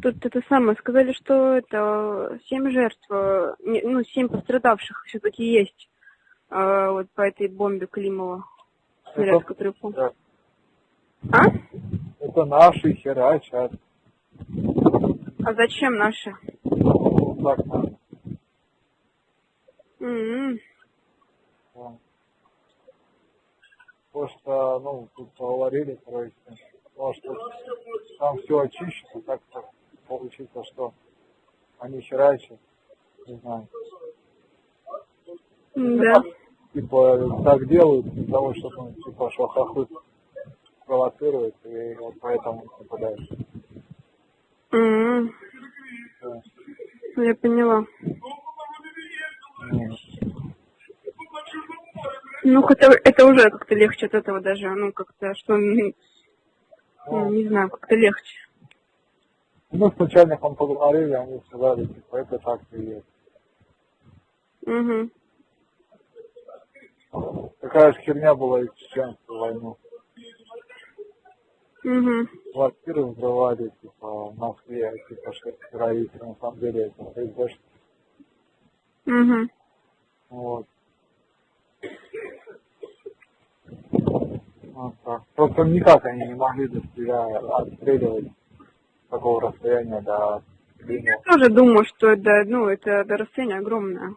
тут это самое, сказали, что это семь жертв, э, ну, семь пострадавших все-таки есть э, вот по этой бомбе Климова, снаряд, Это- который. Да. А? Это наши херачат. А зачем наши? Ну, так надо. Да. Потому что, ну, тут поговорили, короче, может, там все очищено, так-то получится, что они херачат, не знаю. Да. Типа, так делают для того, чтобы, ну, типа, что хохлы провоцируют, и вот поэтому нападают. М, Да. Ну, Я поняла. Ну, Ну, хотя это уже как-то легче от этого даже, ну, как-то, что, ну, не знаю, как-то легче. Ну, с начальником поговорили, они сказали, типа, это так и есть. Угу. Такая же херня была и в чеченскую войну. Угу. Квартиры взрывали, типа, в Москве, типа, что террористы, на самом деле это ФСБ. Угу. Вот. Вот так. Просто никак они не могли до себя отстреливать такого расстояния до линии. Я тоже думаю, что это, ну, это до расстояния огромное.